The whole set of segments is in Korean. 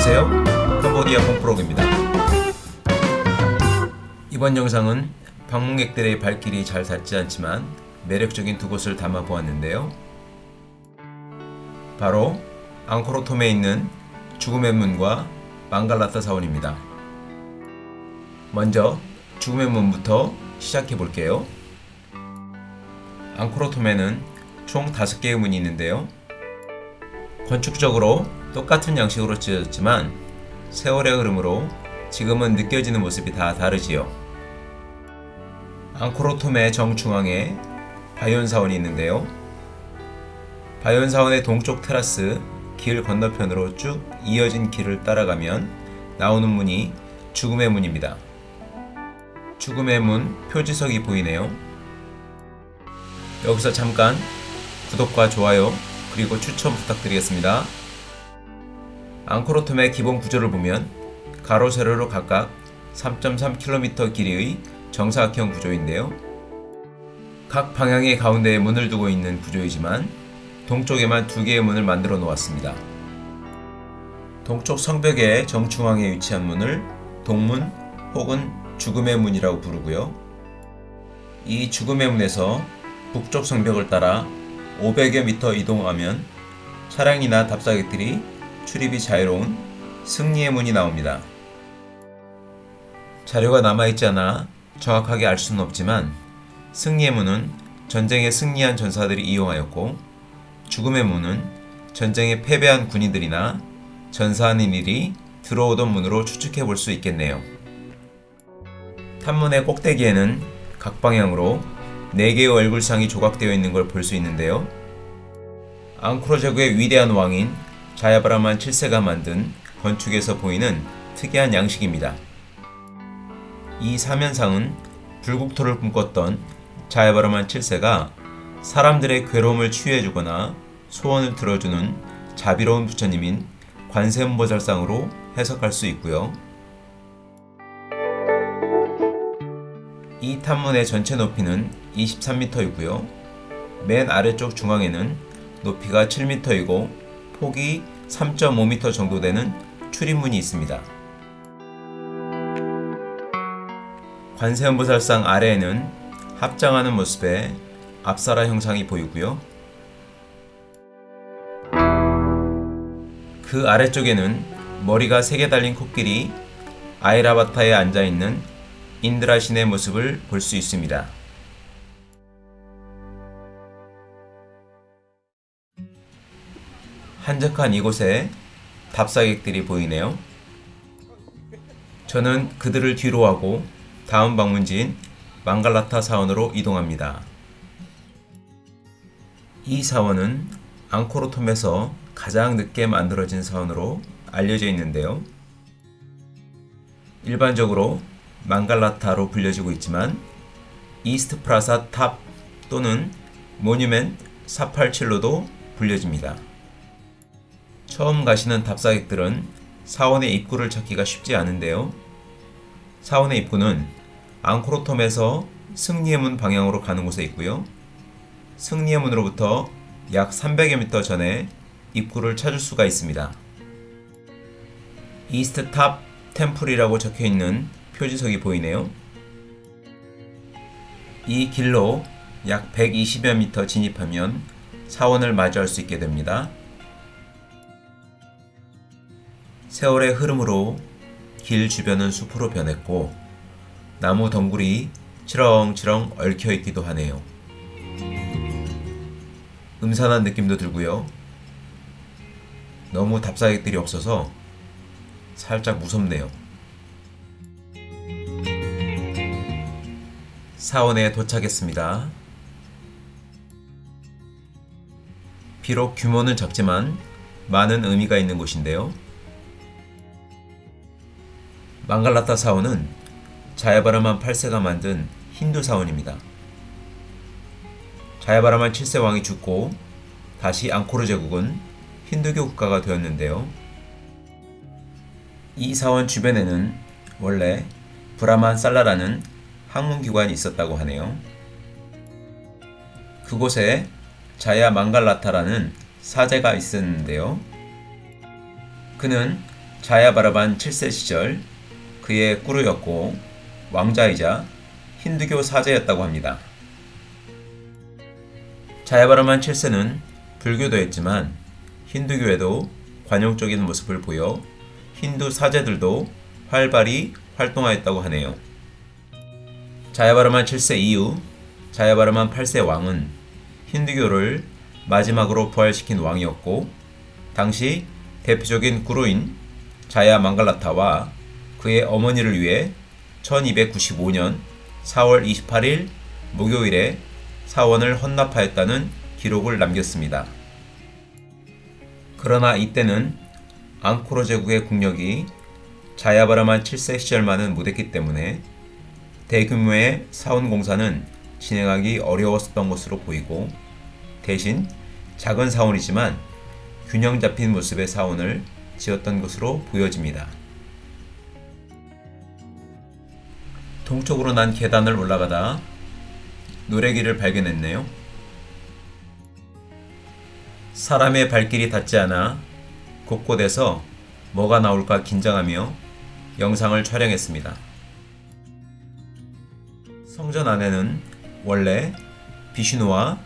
안녕하세요. 캄보디아 콩프로그입니다. 이번 영상은 방문객들의 발길이 잘 닿지 않지만 매력적인 두 곳을 담아 보았는데요. 바로 앙코르톰에 있는 죽음의 문과 망갈라타 사원입니다. 먼저 죽음의 문부터 시작해 볼게요. 앙코르톰에는 총 5개의 문이 있는데요. 건축적으로 똑같은 양식으로 지어졌지만 세월의 흐름으로 지금은 느껴지는 모습이 다 다르지요. 앙코르톰의 정중앙에 바이온사원이 있는데요. 바이온사원의 동쪽 테라스 길 건너편으로 쭉 이어진 길을 따라가면 나오는 문이 죽음의 문입니다. 죽음의 문 표지석이 보이네요. 여기서 잠깐 구독과 좋아요 그리고 추천 부탁드리겠습니다. 앙코르톰의 기본 구조를 보면 가로 세로로 각각 3.3km 길이의 정사각형 구조인데요. 각 방향의 가운데에 문을 두고 있는 구조이지만 동쪽에만 두 개의 문을 만들어 놓았습니다. 동쪽 성벽의 정중앙에 위치한 문을 동문 혹은 죽음의 문이라고 부르고요. 이 죽음의 문에서 북쪽 성벽을 따라 500여 미터 이동하면 차량이나 답사객들이 출입이 자유로운 승리의 문이 나옵니다. 자료가 남아있지 않아 정확하게 알 수는 없지만 승리의 문은 전쟁에 승리한 전사들이 이용하였고 죽음의 문은 전쟁에 패배한 군인들이나 전사하는 일이 들어오던 문으로 추측해 볼 수 있겠네요. 탑문의 꼭대기에는 각 방향으로 4개의 얼굴상이 조각되어 있는 걸 볼 수 있는데요. 앙코르 제국의 위대한 왕인 자야바라만 7세가 만든 건축에서 보이는 특이한 양식입니다. 이 사면상은 불국토를 꿈꿨던 자야바라만 7세가 사람들의 괴로움을 치유해주거나 소원을 들어주는 자비로운 부처님인 관세음보살상으로 해석할 수 있고요. 이 탑문의 전체 높이는 23m이고요. 맨 아래쪽 중앙에는 높이가 7m이고 폭이 3.5m 정도 되는 출입문이 있습니다. 관세음보살상 아래에는 합장하는 모습의 앞사라 형상이 보이고요. 그 아래쪽에는 머리가 3개 달린 코끼리 아이라바타에 앉아있는 인드라 신의 모습을 볼 수 있습니다. 한적한 이곳에 답사객들이 보이네요. 저는 그들을 뒤로 하고 다음 방문지인 망갈라타 사원으로 이동합니다. 이 사원은 앙코르톰에서 가장 늦게 만들어진 사원으로 알려져 있는데요. 일반적으로 망갈라타로 불려지고 있지만 East Prasat Top 또는 Monument 487로도 불려집니다. 처음 가시는 답사객들은 사원의 입구를 찾기가 쉽지 않은데요. 사원의 입구는 앙코르톰에서 승리의 문 방향으로 가는 곳에 있고요. 승리의 문으로부터 약 300여 미터 전에 입구를 찾을 수가 있습니다. East Top Temple이라고 적혀 있는 표지석이 보이네요. 이 길로 약 120여 미터 진입하면 사원을 마주할 수 있게 됩니다. 세월의 흐름으로 길 주변은 숲으로 변했고 나무 덩굴이 치렁치렁 얽혀 있기도 하네요. 음산한 느낌도 들고요. 너무 답사객들이 없어서 살짝 무섭네요. 사원에 도착했습니다. 비록 규모는 작지만 많은 의미가 있는 곳인데요. 망갈라타 사원은 자야바라만 8세가 만든 힌두 사원입니다. 자야바라만 7세 왕이 죽고 다시 앙코르 제국은 힌두교 국가가 되었는데요. 이 사원 주변에는 원래 브라만 살라라는 학문기관이 있었다고 하네요. 그곳에 자야 망갈라타라는 사제가 있었는데요. 그는 자야바라반 7세 시절 그의 꾸루였고 왕자이자 힌두교 사제였다고 합니다. 자야바라만 7세는 불교도였지만 힌두교에도 관용적인 모습을 보여 힌두 사제들도 활발히 활동하였다고 하네요. 자야바르만 7세 이후 자야바르만 8세 왕은 힌두교를 마지막으로 부활시킨 왕이었고 당시 대표적인 구루인 자야 망갈라타와 그의 어머니를 위해 1295년 4월 28일 목요일에 사원을 헌납하였다는 기록을 남겼습니다. 그러나 이때는 앙코르 제국의 국력이 자야바라만 7세 시절만은 못했기 때문에 대규모의 사원 공사는 진행하기 어려웠던 것으로 보이고 대신 작은 사원이지만 균형 잡힌 모습의 사원을 지었던 것으로 보여집니다. 동쪽으로 난 계단을 올라가다 노래기를 발견했네요. 사람의 발길이 닿지 않아 곳곳에서 뭐가 나올까 긴장하며 영상을 촬영했습니다. 성전 안에는 원래 비슈누와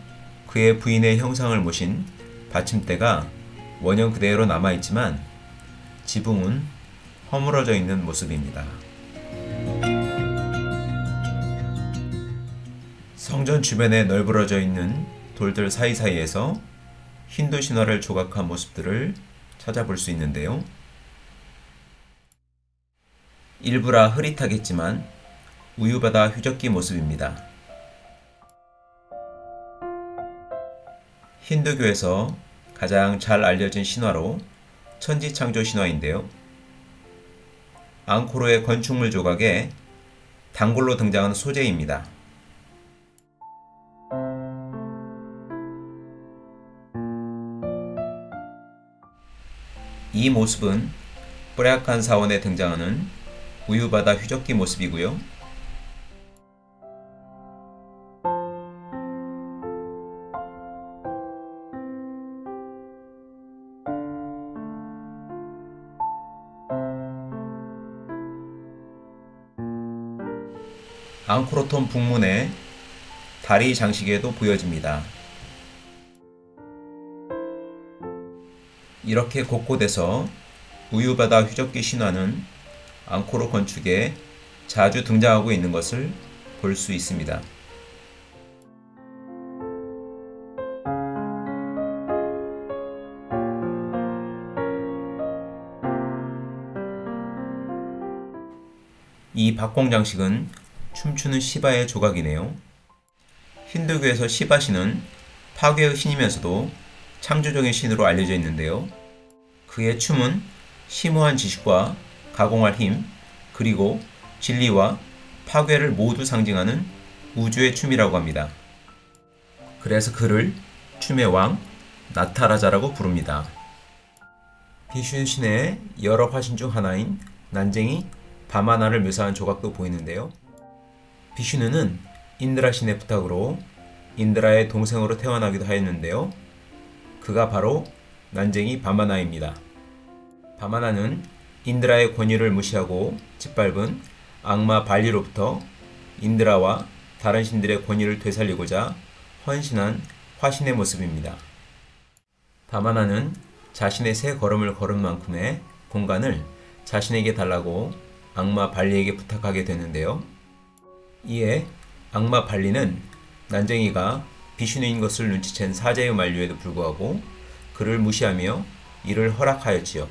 그의 부인의 형상을 모신 받침대가 원형 그대로 남아있지만 지붕은 허물어져 있는 모습입니다. 성전 주변에 널브러져 있는 돌들 사이사이에서 힌두 신화를 조각한 모습들을 찾아볼 수 있는데요. 일부라 흐릿하겠지만 우유바다 휴적기 모습입니다. 힌두교에서 가장 잘 알려진 신화로 천지창조 신화인데요. 앙코르의 건축물 조각에 단골로 등장하는 소재입니다. 이 모습은 뿌레악한 사원에 등장하는 우유바다 휴적기 모습이고요. 앙코르톤 북문의 다리 장식에도 보여집니다. 이렇게 곳곳에서 우유바다 휴적기 신화는 앙코르 건축에 자주 등장하고 있는 것을 볼 수 있습니다. 이 박공 장식은 춤추는 시바의 조각이네요. 힌두교에서 시바신은 파괴의 신이면서도 창조적인 신으로 알려져 있는데요. 그의 춤은 심오한 지식과 가공할 힘, 그리고 진리와 파괴를 모두 상징하는 우주의 춤이라고 합니다. 그래서 그를 춤의 왕 나타라자라고 부릅니다. 비슈 신의 여러 화신 중 하나인 난쟁이 바마나를 묘사한 조각도 보이는데요. 비슈누는 인드라 신의 부탁으로 인드라의 동생으로 태어나기도 하였는데요. 그가 바로 난쟁이 바마나입니다. 바마나는 인드라의 권위를 무시하고 짓밟은 악마 발리로부터 인드라와 다른 신들의 권위를 되살리고자 헌신한 화신의 모습입니다. 바마나는 자신의 새 걸음을 걸은 만큼의 공간을 자신에게 달라고 악마 발리에게 부탁하게 되는데요. 이에 악마 발리는 난쟁이가 비슈누인 것을 눈치챈 사제의 만류에도 불구하고 그를 무시하며 이를 허락하였지요.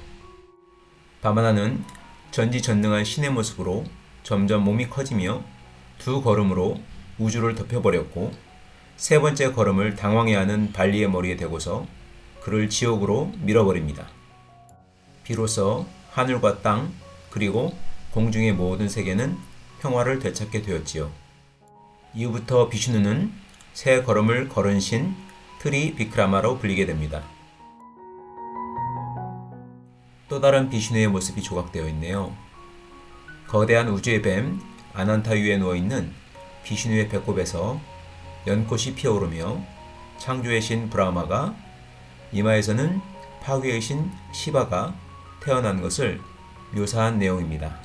바마나는 전지전능한 신의 모습으로 점점 몸이 커지며 두 걸음으로 우주를 덮어버렸고 세 번째 걸음을 당황해하는 발리의 머리에 대고서 그를 지옥으로 밀어버립니다. 비로소 하늘과 땅 그리고 공중의 모든 세계는 평화를 되찾게 되었지요. 이후부터 비슈누는 세 걸음을 걸은 신 트리 비크라마로 불리게 됩니다. 또 다른 비슈누의 모습이 조각되어 있네요. 거대한 우주의 뱀 아난타 위에 누워있는 비슈누의 배꼽에서 연꽃이 피어오르며 창조의 신 브라마가 이마에서는 파괴의 신 시바가 태어난 것을 묘사한 내용입니다.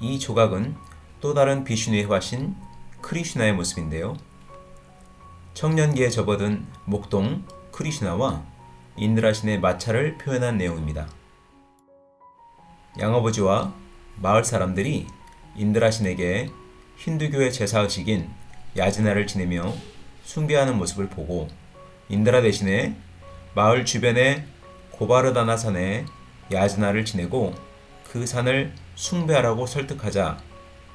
이 조각은 또 다른 비슈누의 화신 크리슈나의 모습인데요. 청년기에 접어든 목동 크리슈나와 인드라신의 마찰을 표현한 내용입니다. 양아버지와 마을 사람들이 인드라신에게 힌두교의 제사의식인 야지나를 지내며 숭배하는 모습을 보고 인드라 대신에 마을 주변의 고바르다나 산에 야지나를 지내고 그 산을 숭배하라고 설득하자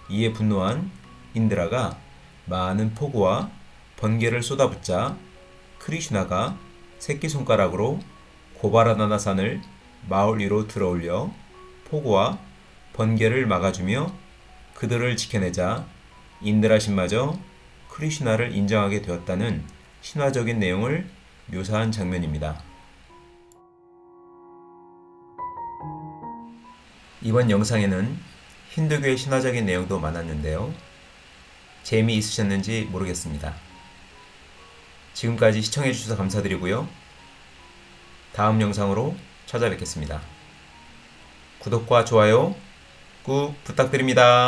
이에 분노한 인드라가 많은 폭우와 번개를 쏟아붓자 크리슈나가 새끼손가락으로 고바라다나 산을 마을 위로 들어올려 폭우와 번개를 막아주며 그들을 지켜내자 인드라 신마저 크리슈나를 인정하게 되었다는 신화적인 내용을 묘사한 장면입니다. 이번 영상에는 힌두교의 신화적인 내용도 많았는데요. 재미있으셨는지 모르겠습니다. 지금까지 시청해주셔서 감사드리고요. 다음 영상으로 찾아뵙겠습니다. 구독과 좋아요 꾹 부탁드립니다.